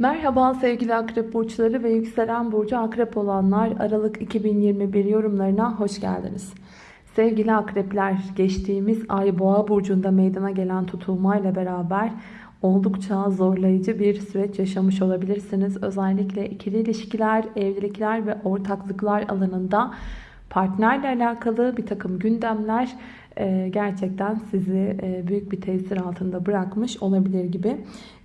Merhaba sevgili akrep burçları ve yükselen burcu akrep olanlar Aralık 2021 yorumlarına hoş geldiniz. Sevgili akrepler geçtiğimiz ay boğa burcunda meydana gelen tutulmayla beraber oldukça zorlayıcı bir süreç yaşamış olabilirsiniz. Özellikle ikili ilişkiler, evlilikler ve ortaklıklar alanında partnerle alakalı bir takım gündemler e, gerçekten sizi e, büyük bir tesir altında bırakmış olabilir gibi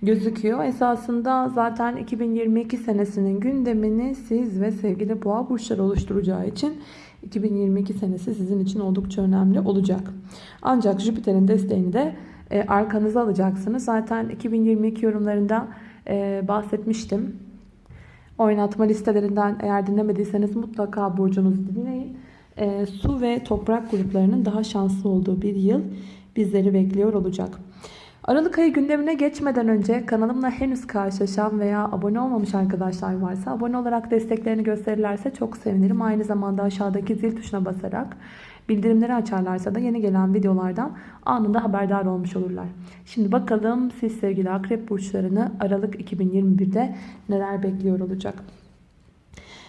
gözüküyor. Esasında zaten 2022 senesinin gündemini siz ve sevgili boğa burçları oluşturacağı için 2022 senesi sizin için oldukça önemli olacak. Ancak Jüpiter'in desteğini de e, arkanıza alacaksınız. Zaten 2022 yorumlarında bahsetmiştim. Oynatma listelerinden eğer dinlemediyseniz mutlaka burcunuzu dinleyin e, su ve toprak gruplarının daha şanslı olduğu bir yıl bizleri bekliyor olacak. Aralık ayı gündemine geçmeden önce kanalımla henüz karşılaşan veya abone olmamış arkadaşlar varsa abone olarak desteklerini gösterirlerse çok sevinirim. Aynı zamanda aşağıdaki zil tuşuna basarak bildirimleri açarlarsa da yeni gelen videolardan anında haberdar olmuş olurlar. Şimdi bakalım siz sevgili akrep burçlarını Aralık 2021'de neler bekliyor olacak.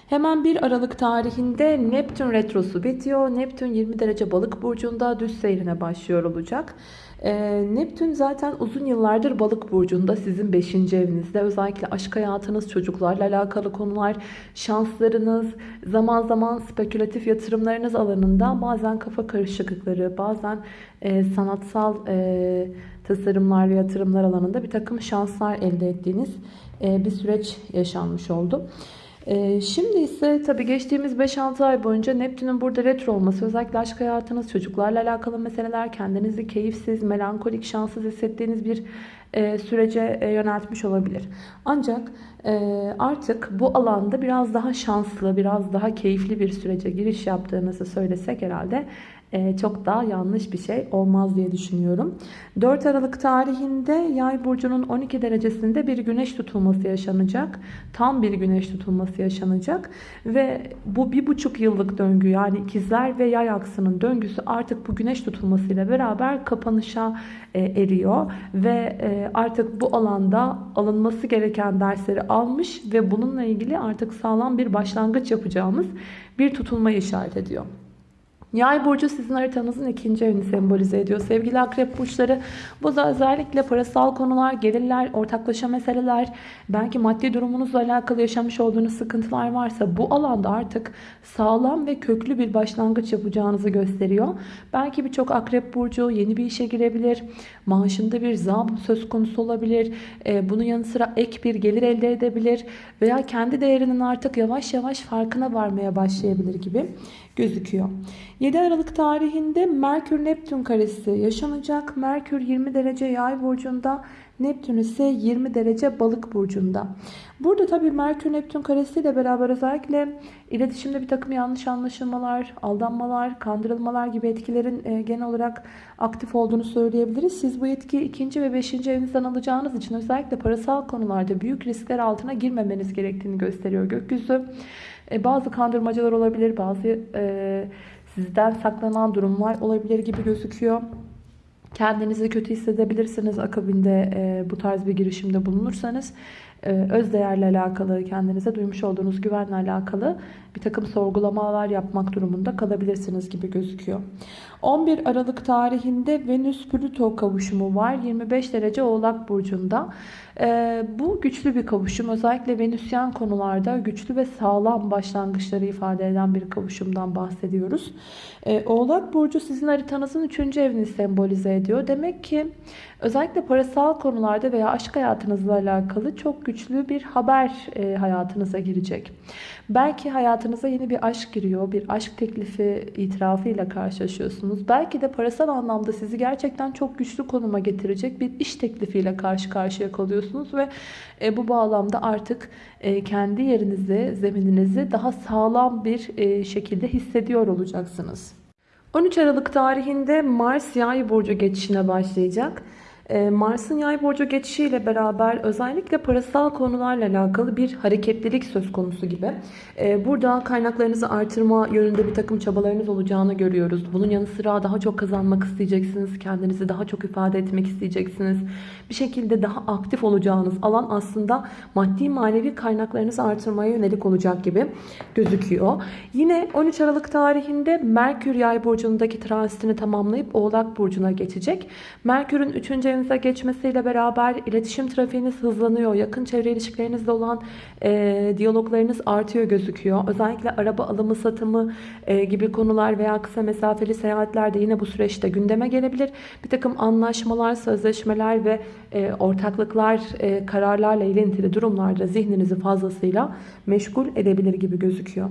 Hemen 1 Aralık tarihinde Neptün retrosu bitiyor. Neptün 20 derece balık burcunda düz seyrine başlıyor olacak. Ee, Neptün zaten uzun yıllardır balık burcunda sizin 5. evinizde. Özellikle aşk hayatınız, çocuklarla alakalı konular, şanslarınız, zaman zaman spekülatif yatırımlarınız alanında bazen kafa karışıklıkları, bazen e, sanatsal e, tasarımlar ve yatırımlar alanında bir takım şanslar elde ettiğiniz e, bir süreç yaşanmış oldu. Ee, şimdi ise tabii geçtiğimiz 5-6 ay boyunca Neptün'ün burada retro olması özellikle aşk hayatınız, çocuklarla alakalı meseleler, kendinizi keyifsiz, melankolik, şanssız hissettiğiniz bir e, sürece e, yöneltmiş olabilir. Ancak e, artık bu alanda biraz daha şanslı, biraz daha keyifli bir sürece giriş yaptığınızı söylesek herhalde çok daha yanlış bir şey olmaz diye düşünüyorum. 4 Aralık tarihinde Yay burcunun 12 derecesinde bir güneş tutulması yaşanacak. Tam bir güneş tutulması yaşanacak ve bu bir buçuk yıllık döngü yani ikizler ve yay aksının döngüsü artık bu güneş tutulmasıyla beraber kapanışa e, eriyor ve e, artık bu alanda alınması gereken dersleri almış ve bununla ilgili artık sağlam bir başlangıç yapacağımız bir tutulma işaret ediyor. Yay burcu sizin haritanızın ikinci evini sembolize ediyor. Sevgili akrep burçları bu da özellikle parasal konular, gelirler, ortaklaşa meseleler, belki maddi durumunuzla alakalı yaşamış olduğunuz sıkıntılar varsa bu alanda artık sağlam ve köklü bir başlangıç yapacağınızı gösteriyor. Belki birçok akrep burcu yeni bir işe girebilir. Maaşında bir zam söz konusu olabilir. Ee, bunun yanı sıra ek bir gelir elde edebilir. Veya kendi değerinin artık yavaş yavaş farkına varmaya başlayabilir gibi gözüküyor. 7 Aralık tarihinde Merkür Neptün karesi yaşanacak. Merkür 20 derece yay burcunda, Neptün ise 20 derece balık burcunda. Burada tabii Merkür Neptün karesiyle beraber özellikle iletişimde bir takım yanlış anlaşılmalar, aldanmalar, kandırılmalar gibi etkilerin e, genel olarak aktif olduğunu söyleyebiliriz. Siz bu etkiyi ikinci ve beşinci evinizden alacağınız için özellikle parasal konularda büyük riskler altına girmemeniz gerektiğini gösteriyor gökyüzü. E, bazı kandırmacalar olabilir, bazı e, sizden saklanan durumlar olabilir gibi gözüküyor. Kendinizi kötü hissedebilirsiniz akabinde e, bu tarz bir girişimde bulunursanız. E, öz değerle alakalı, kendinize duymuş olduğunuz güvenle alakalı bir takım sorgulamalar yapmak durumunda kalabilirsiniz gibi gözüküyor. 11 Aralık tarihinde Venüs-Plüto kavuşumu var. 25 derece Oğlak Burcu'nda. Ee, bu güçlü bir kavuşum. Özellikle Venüsyen konularda güçlü ve sağlam başlangıçları ifade eden bir kavuşumdan bahsediyoruz. Ee, Oğlak Burcu sizin haritanızın 3. evini sembolize ediyor. Demek ki özellikle parasal konularda veya aşk hayatınızla alakalı çok güçlü bir haber e, hayatınıza girecek. Belki hayatınıza yeni bir aşk giriyor. Bir aşk teklifi itirafıyla karşılaşıyorsunuz. Belki de parasal anlamda sizi gerçekten çok güçlü konuma getirecek bir iş teklifiyle karşı karşıya kalıyorsunuz. Ve e, bu bağlamda artık e, kendi yerinizi, zemininizi daha sağlam bir e, şekilde hissediyor olacaksınız. 13 Aralık tarihinde Mars yay burcu geçişine başlayacak. E, Mars'ın yay burcu geçişiyle beraber özellikle parasal konularla alakalı bir hareketlilik söz konusu gibi. E, burada kaynaklarınızı artırma yönünde bir takım çabalarınız olacağını görüyoruz. Bunun yanı sıra daha çok kazanmak isteyeceksiniz. Kendinizi daha çok ifade etmek isteyeceksiniz. Bir şekilde daha aktif olacağınız alan aslında maddi manevi kaynaklarınızı artırmaya yönelik olacak gibi gözüküyor. Yine 13 Aralık tarihinde Merkür yay burcundaki transitini tamamlayıp Oğlak burcuna geçecek. Merkür'ün 3. evinize geçmesiyle beraber iletişim trafiğiniz hızlanıyor. Yakın çevre ilişkilerinizle olan e, diyaloglarınız artıyor gözüküyor. Özellikle araba alımı satımı e, gibi konular veya kısa mesafeli seyahatler de yine bu süreçte gündeme gelebilir. Bir takım anlaşmalar, sözleşmeler ve e, ortaklıklar, e, kararlarla ilintili durumlarda zihninizi fazlasıyla meşgul edebilir gibi gözüküyor.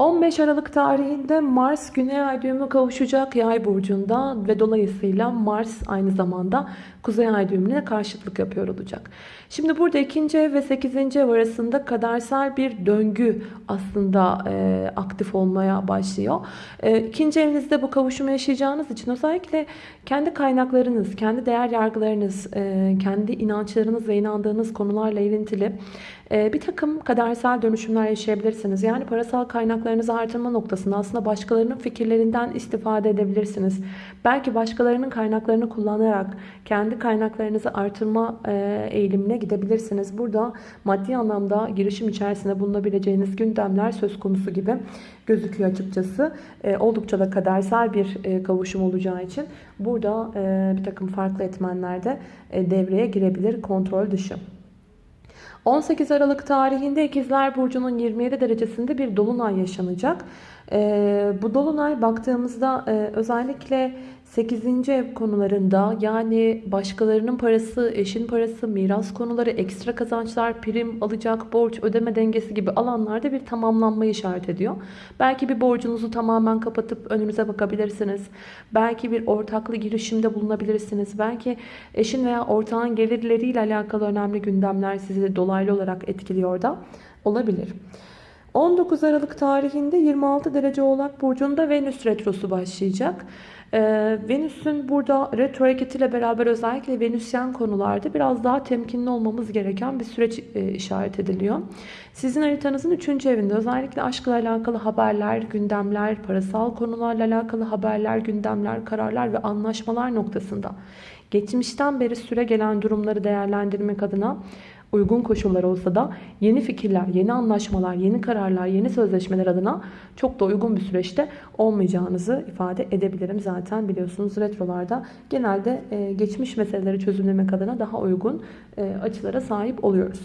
15 Aralık tarihinde Mars Güney Ay düğümü kavuşacak Yay burcunda ve dolayısıyla Mars aynı zamanda Kuzey Ay düğümüne karşıtlık yapıyor olacak. Şimdi burada ikinci ev ve 8. ev arasında kadersel bir döngü aslında e, aktif olmaya başlıyor. E, ikinci evinizde bu kavuşumu yaşayacağınız için özellikle kendi kaynaklarınız, kendi değer yargılarınız, e, kendi inançlarınız ve inandığınız konularla ilintili bir takım kadersel dönüşümler yaşayabilirsiniz. Yani parasal kaynaklarınızı artırma noktasında aslında başkalarının fikirlerinden istifade edebilirsiniz. Belki başkalarının kaynaklarını kullanarak kendi kaynaklarınızı artırma e, eğilimine gidebilirsiniz. Burada maddi anlamda girişim içerisinde bulunabileceğiniz gündemler söz konusu gibi gözüküyor açıkçası. E, oldukça da kadersel bir e, kavuşum olacağı için burada bir takım farklı etmenler de devreye girebilir kontrol dışı. 18 Aralık tarihinde İkizler Burcu'nun 27 derecesinde bir dolunay yaşanacak. Ee, bu dolunay baktığımızda e, özellikle 8. ev konularında yani başkalarının parası, eşin parası, miras konuları, ekstra kazançlar, prim, alacak, borç, ödeme dengesi gibi alanlarda bir tamamlanma işaret ediyor. Belki bir borcunuzu tamamen kapatıp önünüze bakabilirsiniz. Belki bir ortaklı girişimde bulunabilirsiniz. Belki eşin veya ortağın gelirleriyle alakalı önemli gündemler sizi dolaylı olarak etkiliyor da olabilir. 19 Aralık tarihinde 26 derece Oğlak Burcu'nda Venüs Retrosu başlayacak. Ee, Venüs'ün burada retro hareketiyle beraber özellikle Venüsyen konularda biraz daha temkinli olmamız gereken bir süreç e, işaret ediliyor. Sizin haritanızın 3. evinde özellikle aşkla alakalı haberler, gündemler, parasal konularla alakalı haberler, gündemler, kararlar ve anlaşmalar noktasında geçmişten beri süre gelen durumları değerlendirmek adına uygun koşullar olsa da yeni fikirler, yeni anlaşmalar, yeni kararlar, yeni sözleşmeler adına çok da uygun bir süreçte olmayacağınızı ifade edebilirim. Zaten biliyorsunuz retrolarda genelde e, geçmiş meseleleri çözümlemek adına daha uygun e, açılara sahip oluyoruz.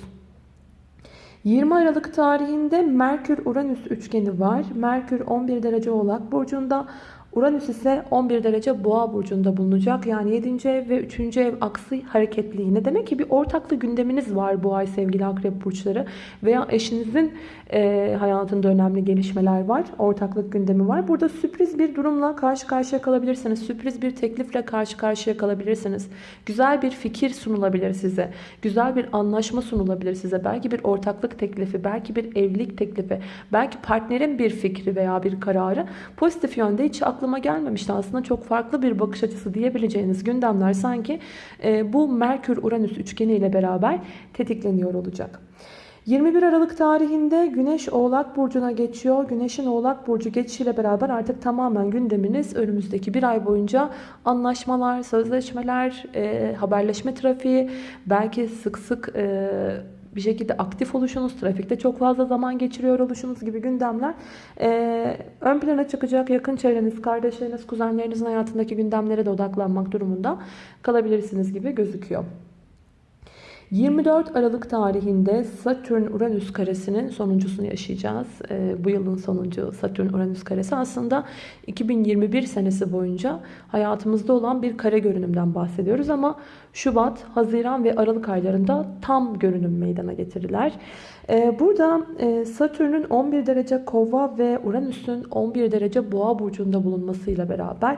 20 Aralık tarihinde Merkür-Uranüs üçgeni var. Merkür 11 derece oğlak burcunda, Uranüs ise 11 derece boğa burcunda bulunacak. Yani 7. ev ve 3. ev aksı hareketliğine. Demek ki bir ortaklı gündeminiz var bu ay sevgili akrep burçları. Veya eşinizin e, hayatında önemli gelişmeler var. Ortaklık gündemi var. Burada sürpriz bir durumla karşı karşıya kalabilirsiniz. Sürpriz bir teklifle karşı karşıya kalabilirsiniz. Güzel bir fikir sunulabilir size. Güzel bir anlaşma sunulabilir size. Belki bir ortaklık teklifi, belki bir evlilik teklifi, belki partnerin bir fikri veya bir kararı pozitif yönde hiç aklıma gelmemişti. Aslında çok farklı bir bakış açısı diyebileceğiniz gündemler sanki e, bu Merkür-Uranüs üçgeni ile beraber tetikleniyor olacak. 21 Aralık tarihinde Güneş Oğlak Burcu'na geçiyor. Güneş'in Oğlak Burcu geçişiyle beraber artık tamamen gündeminiz önümüzdeki bir ay boyunca anlaşmalar, sözleşmeler, e, haberleşme trafiği, belki sık sık e, bir şekilde aktif oluşunuz, trafikte çok fazla zaman geçiriyor oluşunuz gibi gündemler e, ön plana çıkacak. Yakın çevreniz, kardeşleriniz, kuzenlerinizin hayatındaki gündemlere de odaklanmak durumunda kalabilirsiniz gibi gözüküyor. 24 Aralık tarihinde Satürn-Uranüs karesinin sonuncusunu yaşayacağız. E, bu yılın sonuncu Satürn-Uranüs karesi aslında 2021 senesi boyunca hayatımızda olan bir kare görünümden bahsediyoruz ama Şubat, Haziran ve Aralık aylarında tam görünüm meydana getirirler. E, burada e, Satürn'ün 11 derece kova ve Uranüs'ün 11 derece boğa burcunda bulunmasıyla beraber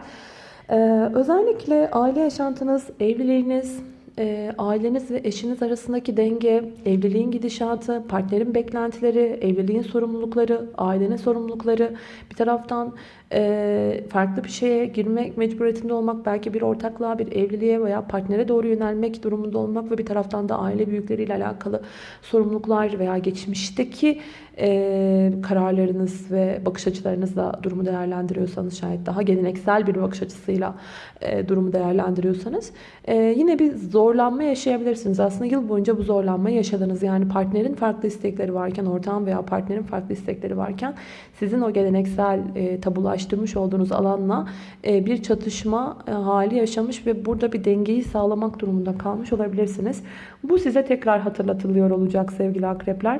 e, özellikle aile yaşantınız, evliliğiniz, e, aileniz ve eşiniz arasındaki denge, evliliğin gidişatı, partnerin beklentileri, evliliğin sorumlulukları, ailenin sorumlulukları, bir taraftan e, farklı bir şeye girmek mecburiyetinde olmak, belki bir ortaklığa, bir evliliğe veya partnere doğru yönelmek durumunda olmak ve bir taraftan da aile büyükleriyle alakalı sorumluluklar veya geçmişteki e, kararlarınız ve bakış açılarınızla durumu değerlendiriyorsanız şayet daha geleneksel bir bakış açısıyla e, durumu değerlendiriyorsanız e, yine bir zorlanma yaşayabilirsiniz. Aslında yıl boyunca bu zorlanmayı yaşadınız. Yani partnerin farklı istekleri varken, ortağın veya partnerin farklı istekleri varken sizin o geleneksel e, tabulaştırmış olduğunuz alanla e, bir çatışma e, hali yaşamış ve burada bir dengeyi sağlamak durumunda kalmış olabilirsiniz. Bu size tekrar hatırlatılıyor olacak sevgili akrepler.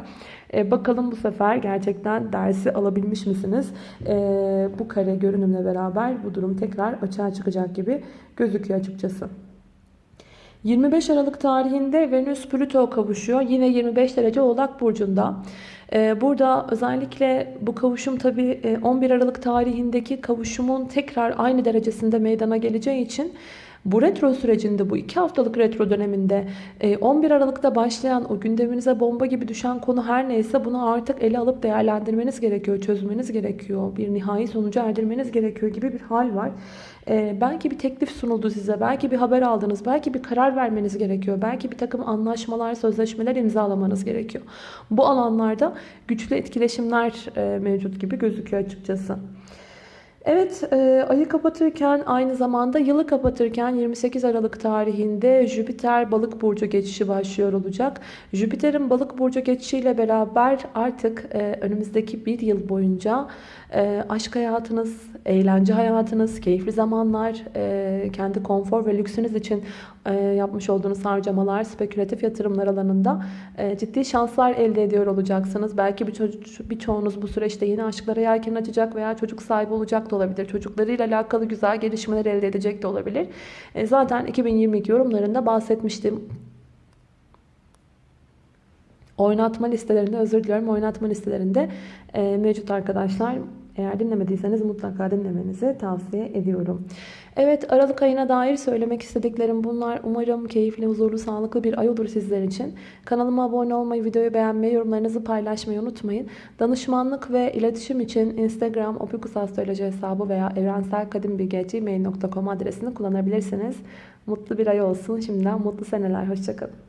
E, bakalım bu sefer gerçekten dersi alabilmiş misiniz? Bu kare görünümle beraber bu durum tekrar açığa çıkacak gibi gözüküyor açıkçası. 25 Aralık tarihinde Venüs Plüto kavuşuyor. Yine 25 derece Oğlak Burcu'nda. Ee, burada özellikle bu kavuşum tabi 11 Aralık tarihindeki kavuşumun tekrar aynı derecesinde meydana geleceği için bu retro sürecinde bu iki haftalık retro döneminde 11 Aralık'ta başlayan o gündeminize bomba gibi düşen konu her neyse bunu artık ele alıp değerlendirmeniz gerekiyor, çözmeniz gerekiyor, bir nihai sonuca erdirmeniz gerekiyor gibi bir hal var. Belki bir teklif sunuldu size, belki bir haber aldınız, belki bir karar vermeniz gerekiyor, belki bir takım anlaşmalar, sözleşmeler imzalamanız gerekiyor. Bu alanlarda güçlü etkileşimler mevcut gibi gözüküyor açıkçası. Evet e, ayı kapatırken aynı zamanda yılı kapatırken 28 Aralık tarihinde Jüpiter balık burcu geçişi başlıyor olacak. Jüpiter'in balık burcu geçişiyle beraber artık e, önümüzdeki bir yıl boyunca e, aşk hayatınız, eğlence hayatınız, keyifli zamanlar, kendi konfor ve lüksünüz için yapmış olduğunuz harcamalar, spekülatif yatırımlar alanında e, ciddi şanslar elde ediyor olacaksınız. Belki bir birçoğunuz bu süreçte yeni aşklara yelken açacak veya çocuk sahibi olacak da olabilir. Çocuklarıyla alakalı güzel gelişmeler elde edecek de olabilir. E, zaten 2022 yorumlarında bahsetmiştim. Oynatma listelerinde özür diliyorum. Oynatma listelerinde e, mevcut arkadaşlar. Eğer dinlemediyseniz mutlaka dinlemenizi tavsiye ediyorum. Evet Aralık ayına dair söylemek istediklerim bunlar. Umarım keyifli, huzurlu, sağlıklı bir ay olur sizler için. Kanalıma abone olmayı, videoyu beğenmeyi, yorumlarınızı paylaşmayı unutmayın. Danışmanlık ve iletişim için Instagram opikusastroloji hesabı veya evrenselkadimbilgi.gmail.com adresini kullanabilirsiniz. Mutlu bir ay olsun. Şimdiden mutlu seneler. Hoşçakalın.